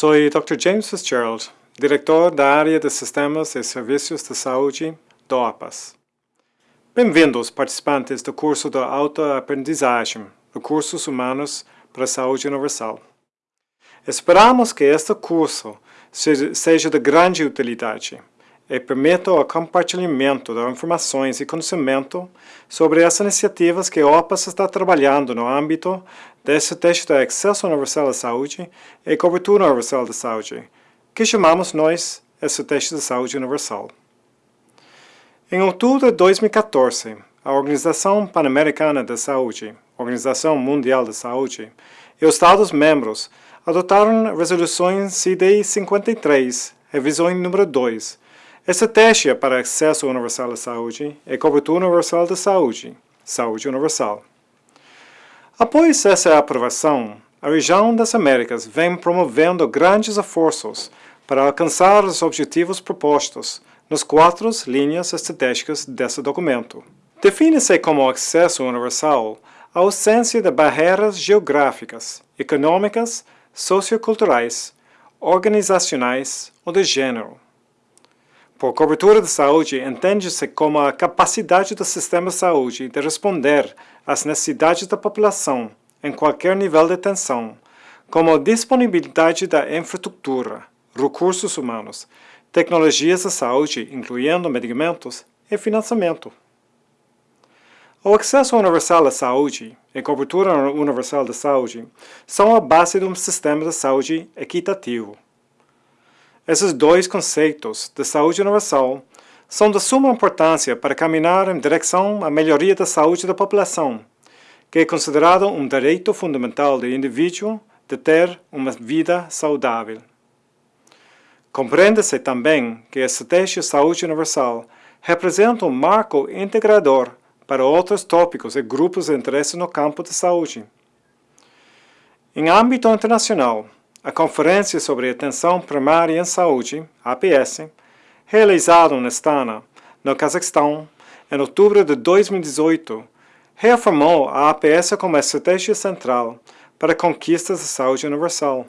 Soy Dr. James Fitzgerald, diretor da área de Sistemas e Serviços de Saúde do OPAS. Bem-vindos, participantes do curso de autoaprendizagem, Recursos Humanos para a Saúde Universal. Esperamos que este curso seja de grande utilidade e permita o compartilhamento de informações e conhecimento sobre as iniciativas que a OPAS está trabalhando no âmbito desse texto de acesso universal à saúde e cobertura universal da saúde, que chamamos nós esse teste de saúde universal. Em outubro de 2014, a Organização Pan-Americana de Saúde, Organização Mundial de Saúde, e os Estados-membros adotaram resoluções CD 53, revisão número 2, Estratégia para acesso universal à saúde e cobertura universal da saúde, saúde universal. Após essa aprovação, a região das Américas vem promovendo grandes esforços para alcançar os objetivos propostos nas quatro linhas estratégicas desse documento. Define-se como acesso universal a ausência de barreiras geográficas, econômicas, socioculturais, organizacionais ou de gênero. Por cobertura de saúde, entende-se como a capacidade do sistema de saúde de responder às necessidades da população em qualquer nível de atenção, como a disponibilidade da infraestrutura, recursos humanos, tecnologias de saúde, incluindo medicamentos, e financiamento. O acesso universal à saúde e cobertura universal da saúde são a base de um sistema de saúde equitativo. Esses dois conceitos de saúde universal são de suma importância para caminhar em direção à melhoria da saúde da população, que é considerado um direito fundamental do indivíduo de ter uma vida saudável. Compreende-se também que a estratégia de saúde universal representa um marco integrador para outros tópicos e grupos de interesse no campo da saúde. Em âmbito internacional, a Conferência sobre Atenção Primária em Saúde, APS, realizada em Astana, no Cazaquistão, em outubro de 2018, reafirmou a APS como a estratégia central para conquistas da saúde universal.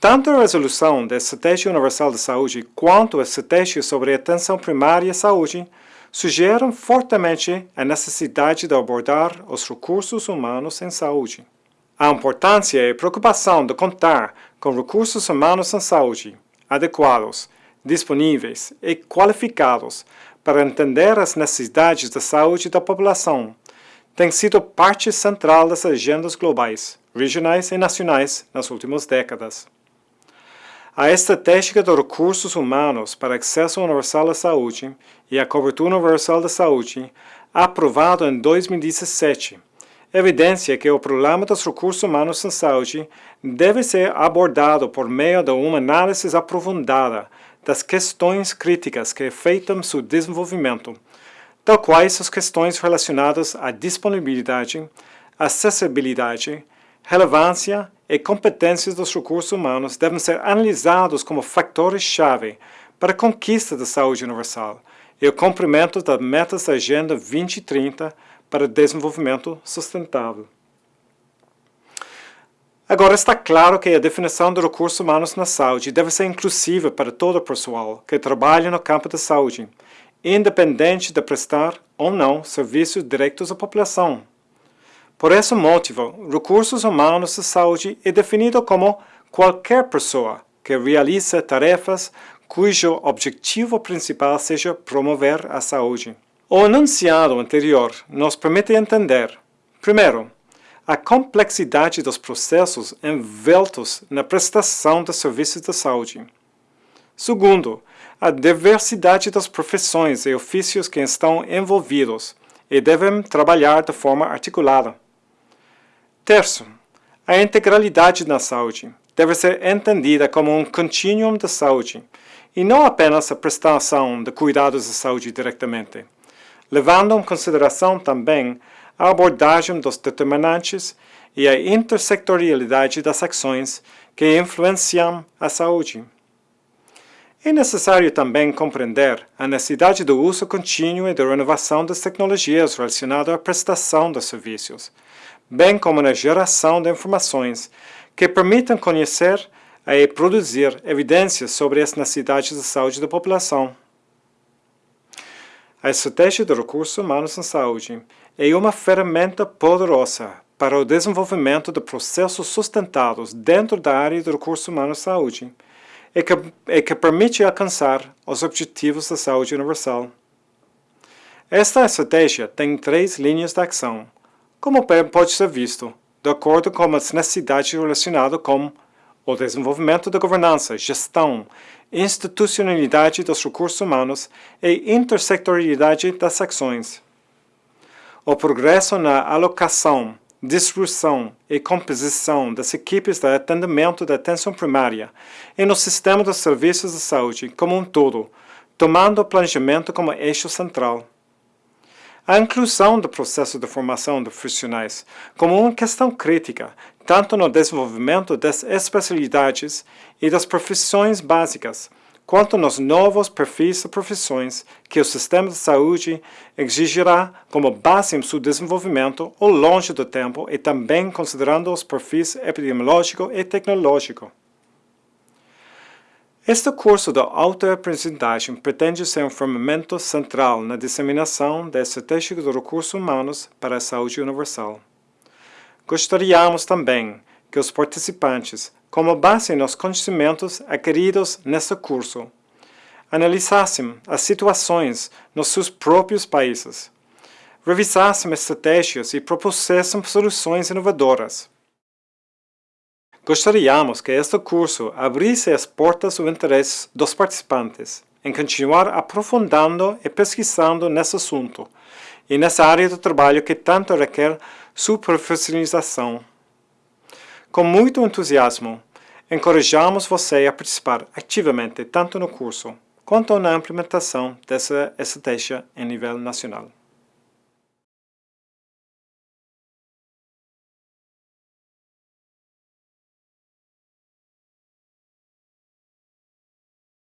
Tanto a resolução da Estratégia Universal de Saúde quanto a Estratégia sobre Atenção Primária à Saúde sugerem fortemente a necessidade de abordar os recursos humanos em saúde. A importância e preocupação de contar com recursos humanos em saúde adequados, disponíveis e qualificados para entender as necessidades da saúde da população tem sido parte central das agendas globais, regionais e nacionais nas últimas décadas. A Estratégia de Recursos Humanos para Acesso Universal à Saúde e a Cobertura Universal da Saúde, aprovada em 2017, evidência que o problema dos recursos humanos em saúde deve ser abordado por meio de uma análise aprofundada das questões críticas que afetam seu desenvolvimento, tal quais as questões relacionadas à disponibilidade, acessibilidade, relevância e competências dos recursos humanos devem ser analisados como fatores-chave para a conquista da saúde universal e o cumprimento das metas da Agenda 2030 para desenvolvimento sustentável. Agora está claro que a definição de recursos humanos na saúde deve ser inclusiva para todo o pessoal que trabalha no campo da saúde, independente de prestar ou não serviços diretos à população. Por esse motivo, recursos humanos de saúde é definido como qualquer pessoa que realiza tarefas cujo objetivo principal seja promover a saúde. O enunciado anterior nos permite entender, primeiro, a complexidade dos processos envoltos na prestação de serviços de saúde. Segundo, a diversidade das profissões e ofícios que estão envolvidos e devem trabalhar de forma articulada. Terceiro, a integralidade na saúde deve ser entendida como um contínuo de saúde e não apenas a prestação de cuidados de saúde diretamente levando em consideração também a abordagem dos determinantes e a intersectorialidade das ações que influenciam a saúde. É necessário também compreender a necessidade do uso contínuo e da renovação das tecnologias relacionadas à prestação de serviços, bem como na geração de informações que permitam conhecer e produzir evidências sobre as necessidades de saúde da população. A estratégia de recursos humanos em saúde é uma ferramenta poderosa para o desenvolvimento de processos sustentados dentro da área de recursos humanos em saúde e que, e que permite alcançar os objetivos da saúde universal. Esta estratégia tem três linhas de ação, como pode ser visto, de acordo com as necessidades relacionadas com o desenvolvimento da governança, gestão, institucionalidade dos recursos humanos e intersectorialidade das ações. O progresso na alocação, distribuição e composição das equipes de atendimento da atenção primária e no sistema de serviços de saúde como um todo, tomando o planejamento como eixo central. A inclusão do processo de formação de profissionais como uma questão crítica, tanto no desenvolvimento das especialidades e das profissões básicas, quanto nos novos perfis de profissões que o sistema de saúde exigirá como base em seu desenvolvimento ao longo do tempo e também considerando os perfis epidemiológico e tecnológico. Este curso de autoaprendizagem pretende ser um fermento central na disseminação da estratégia de recursos humanos para a saúde universal. Gostaríamos também que os participantes, como base nos conhecimentos adquiridos neste curso, analisassem as situações nos seus próprios países, revisassem estratégias e propusessem soluções inovadoras Gostaríamos que este curso abrisse as portas ao interesse dos participantes em continuar aprofundando e pesquisando nesse assunto e nessa área de trabalho que tanto requer sua profissionalização. Com muito entusiasmo, encorajamos você a participar ativamente tanto no curso quanto na implementação dessa estratégia em nível nacional.